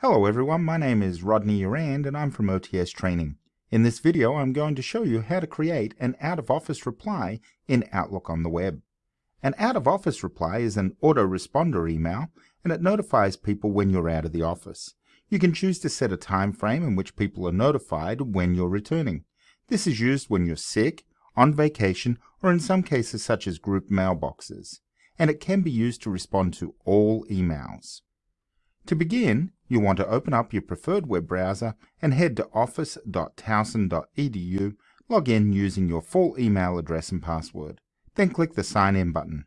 Hello everyone, my name is Rodney Urand and I'm from OTS Training. In this video I'm going to show you how to create an out-of-office reply in Outlook on the web. An out-of-office reply is an autoresponder email and it notifies people when you're out of the office. You can choose to set a time frame in which people are notified when you're returning. This is used when you're sick, on vacation, or in some cases such as group mailboxes. And it can be used to respond to all emails. To begin, you want to open up your preferred web browser and head to office.towson.edu, log in using your full email address and password. Then click the Sign In button.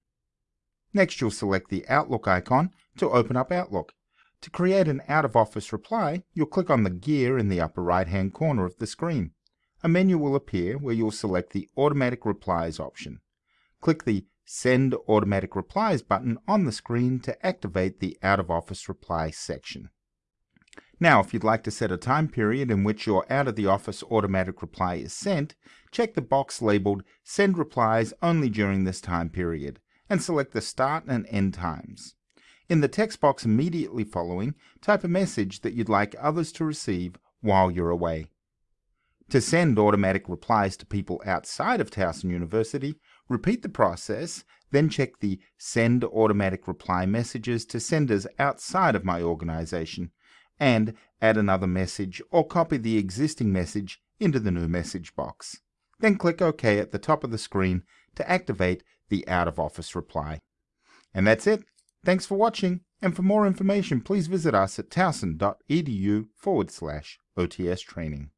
Next you'll select the Outlook icon to open up Outlook. To create an out-of-office reply, you'll click on the gear in the upper right-hand corner of the screen. A menu will appear where you'll select the Automatic Replies option. Click the Send Automatic Replies button on the screen to activate the Out of Office Reply section. Now, if you'd like to set a time period in which your out of the office automatic reply is sent, check the box labeled Send Replies only during this time period and select the start and end times. In the text box immediately following, type a message that you'd like others to receive while you're away. To send automatic replies to people outside of Towson University, repeat the process, then check the Send Automatic Reply Messages to senders outside of my organization, and add another message or copy the existing message into the new message box. Then click OK at the top of the screen to activate the out of office reply. And that's it. Thanks for watching, and for more information please visit us at towson.edu forward slash OTS training.